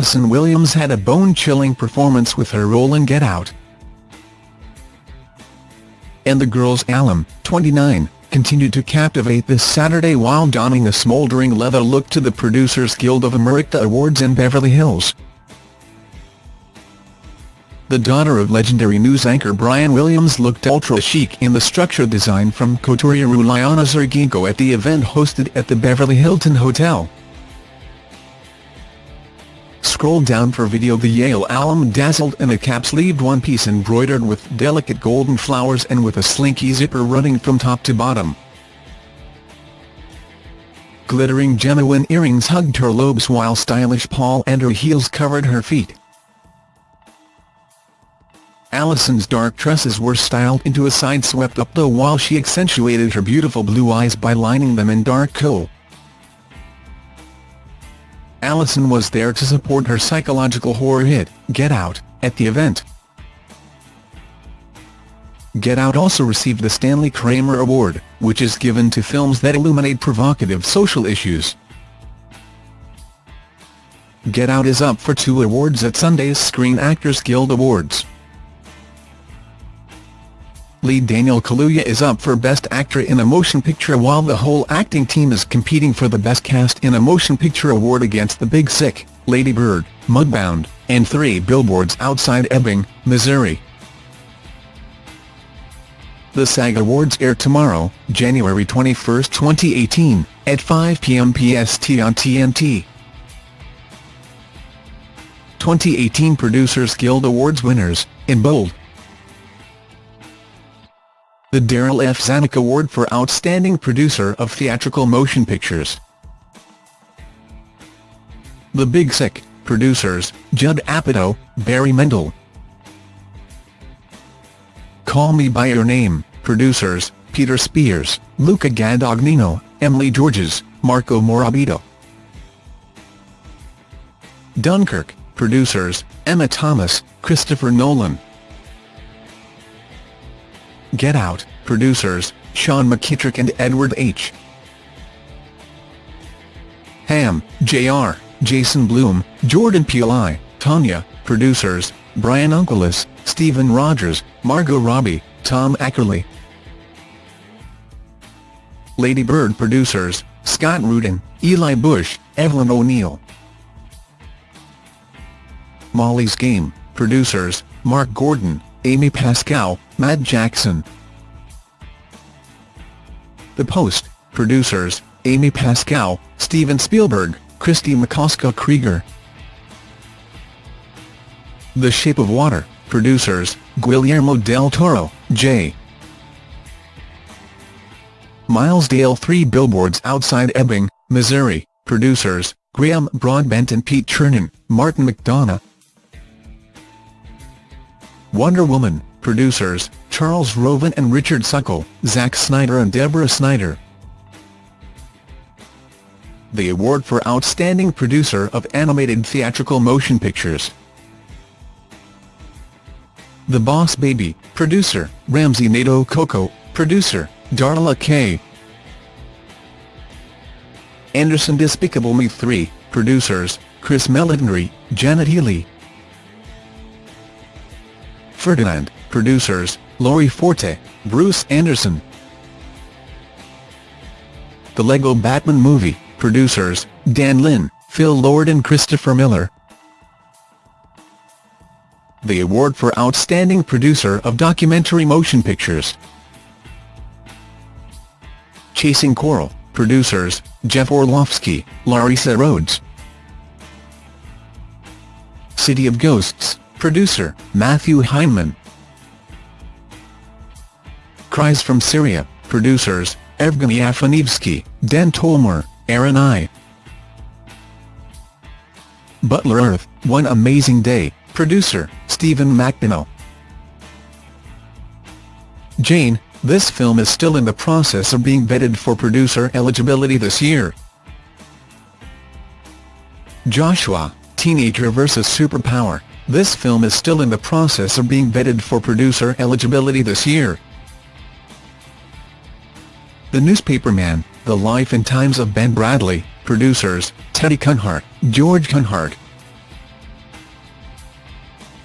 Allison Williams had a bone-chilling performance with her role in Get Out. And the girls Alum, 29, continued to captivate this Saturday while donning a smouldering leather look to the Producers Guild of America Awards in Beverly Hills. The daughter of legendary news anchor Brian Williams looked ultra-chic in the structure design from couturier Ulyana Sergeenko at the event hosted at the Beverly Hilton Hotel. Scroll down for video The Yale alum dazzled in a cap-sleeved one-piece embroidered with delicate golden flowers and with a slinky zipper running from top to bottom. Glittering genuine earrings hugged her lobes while stylish Paul Andrew heels covered her feet. Allison's dark tresses were styled into a side-swept updo while she accentuated her beautiful blue eyes by lining them in dark kohl. Allison was there to support her psychological horror hit, Get Out, at the event. Get Out also received the Stanley Kramer Award, which is given to films that illuminate provocative social issues. Get Out is up for two awards at Sunday's Screen Actors Guild Awards. Lead Daniel Kaluuya is up for Best Actor in a Motion Picture while the whole acting team is competing for the Best Cast in a Motion Picture award against The Big Sick, Lady Bird, Mudbound, and Three Billboards Outside Ebbing, Missouri. The SAG Awards air tomorrow, January 21, 2018, at 5 p.m. PST on TNT. 2018 Producers Guild Awards winners, in bold, the Darryl F. Zanuck Award for Outstanding Producer of Theatrical Motion Pictures. The Big Sick, producers, Judd Apatow, Barry Mendel. Call Me By Your Name, producers, Peter Spears, Luca Guadagnino, Emily Georges, Marco Morabito. Dunkirk, producers, Emma Thomas, Christopher Nolan. Get Out, producers, Sean McKittrick and Edward H. Hamm, Jr., Jason Blum, Jordan Peele Tonya, producers, Bryan Unkeless, Stephen Rogers, Margot Robbie, Tom Ackerley. Lady Bird producers, Scott Rudin, Eli Bush, Evelyn O'Neill. Molly's Game, producers, Mark Gordon, Amy Pascal, Matt Jackson. The Post, producers, Amy Pascal, Steven Spielberg, Kristie Macosko Krieger. The Shape of Water, producers, Guillermo del Toro, J. Miles Dale Three Billboards Outside Ebbing, Missouri, producers, Graham Broadbent and Pete Chernin, Martin McDonagh. Wonder Woman, producers, Charles Roven and Richard Suckle, Zack Snyder and Deborah Snyder. The award for Outstanding Producer of Animated Theatrical Motion Pictures. The Boss Baby, producer, Ramsey Naito Coco, producer, Darla K. Anderson Despicable Me 3, producers, Chris Meledandri, Janet Healy, Ferdinand, producers, Lori Forte, Bruce Anderson. The Lego Batman Movie, producers, Dan Lin, Phil Lord and Christopher Miller. The award for Outstanding Producer of Documentary Motion Pictures. Chasing Coral, producers, Jeff Orlowski, Larissa Rhodes. City of Ghosts, Producer, Matthew Heineman. Cries from Syria, producers, Evgeny Afineevsky, Den Tolmor, Aaron I. Butler Earth, One Amazing Day, producer, Stephen McDonnell. Jane, this film is still in the process of being vetted for producer eligibility this year. Joshua, Teenager vs Superpower, this film is still in the process of being vetted for producer eligibility this year. The Newspaperman, The Life and Times of Ben Bradlee, producers, Teddy Kunhardt, George Kunhardt.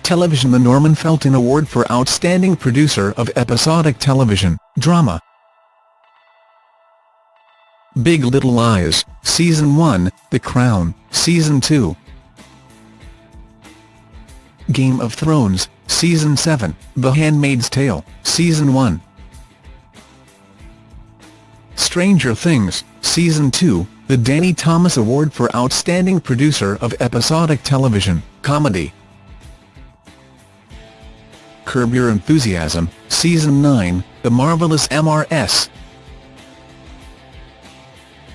Television The Norman Felton Award for Outstanding Producer of Episodic Television, Drama. Big Little Lies, Season 1, The Crown, Season 2. Game of Thrones, Season 7, The Handmaid's Tale, Season 1. Stranger Things, Season 2, the Danny Thomas Award for Outstanding Producer of Episodic Television, Comedy. Curb Your Enthusiasm, Season 9, The Marvelous MRS.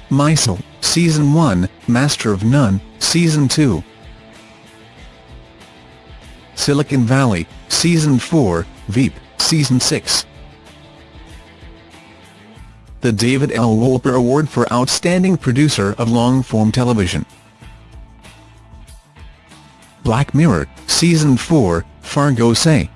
Maisel, Season 1, Master of None, Season 2. Silicon Valley, Season 4, Veep, Season 6 the David L. Wolper Award for Outstanding Producer of Long-Form Television. Black Mirror, Season 4, Fargo Say,